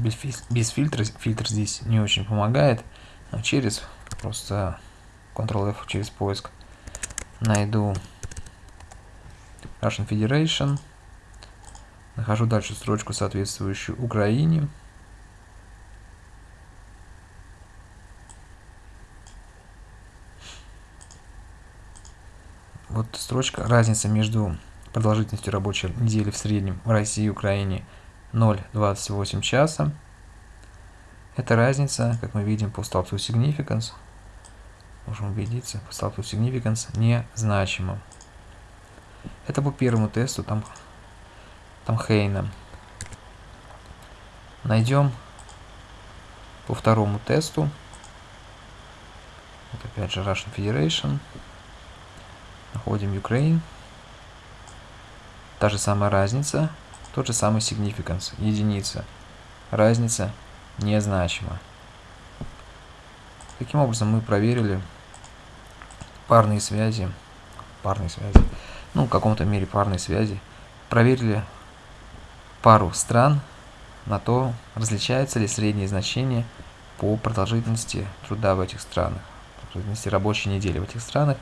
без, без фильтра, фильтр здесь не очень помогает. Но через просто Ctrl-F через поиск найду Russian Federation. Нахожу дальше строчку, соответствующую Украине. Вот строчка, разница между продолжительностью рабочей недели в среднем в России и Украине 0,28 часа. Это разница, как мы видим по столбцу significance, можем убедиться, по столбцу significance незначима. Это по первому тесту, там, там Хейна. Найдем по второму тесту. Вот опять же Russian Federation. Находим Ukraine. Та же самая разница, тот же самый significance, единица. Разница незначима. Таким образом мы проверили парные связи, парные связи, ну, в каком-то мере парные связи, проверили пару стран на то, различаются ли средние значения по продолжительности труда в этих странах, продолжительности рабочей недели в этих странах.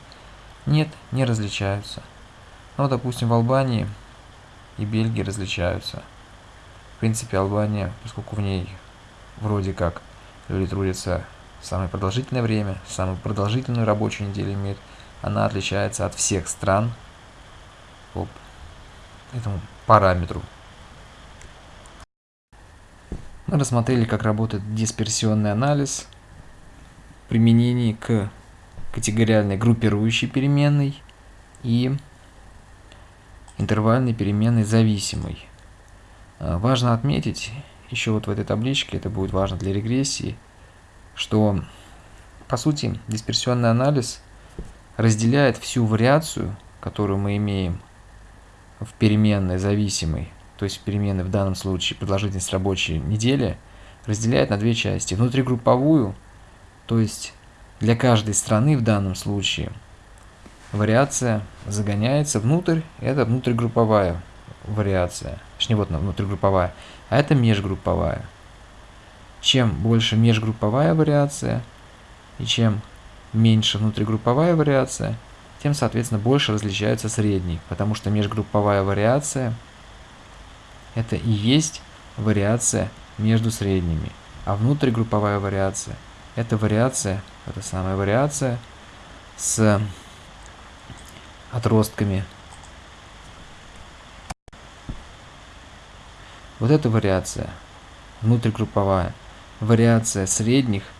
Нет, не различаются. Но, допустим, в Албании и Бельгии различаются. В принципе, Албания, поскольку в ней вроде как люди трудятся самое продолжительное время, самую продолжительную рабочую неделю имеет, она отличается от всех стран по этому параметру. Мы рассмотрели, как работает дисперсионный анализ применении к категориальной группирующей переменной и интервальной переменной зависимой. А, важно отметить, еще вот в этой табличке, это будет важно для регрессии, что по сути дисперсионный анализ разделяет всю вариацию, которую мы имеем в переменной зависимой, то есть переменной в данном случае продолжительность рабочей недели, разделяет на две части. Внутригрупповую, то есть для каждой страны в данном случае вариация загоняется внутрь, это внутригрупповая вариация, точнее вот внутригрупповая, а это межгрупповая. Чем больше межгрупповая вариация и чем меньше внутригрупповая вариация, тем, соответственно, больше различаются средние, потому что межгрупповая вариация это и есть вариация между средними, а внутригрупповая вариация это вариация, это самая вариация с отростками. Вот эта вариация внутригрупповая. Вариация средних –